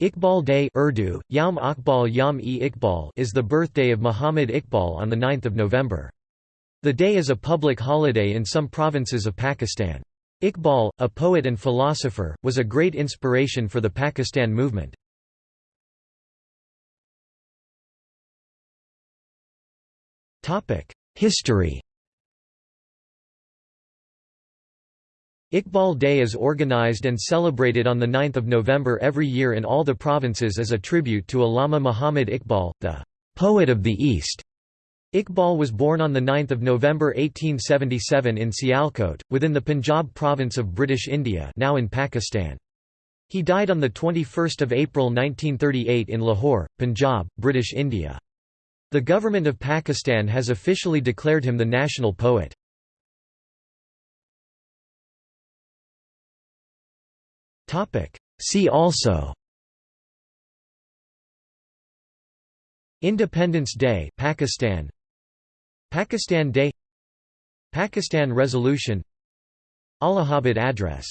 Iqbal Day Urdu, Yom Akbal Yom e Iqbal is the birthday of Muhammad Iqbal on 9 November. The day is a public holiday in some provinces of Pakistan. Iqbal, a poet and philosopher, was a great inspiration for the Pakistan movement. History Iqbal Day is organized and celebrated on 9 November every year in all the provinces as a tribute to Allama Muhammad Iqbal, the «poet of the East». Iqbal was born on 9 November 1877 in Sialkot, within the Punjab province of British India now in Pakistan. He died on 21 April 1938 in Lahore, Punjab, British India. The government of Pakistan has officially declared him the national poet. See also. Independence Day Pakistan. Pakistan Day. Pakistan Resolution. Allahabad Address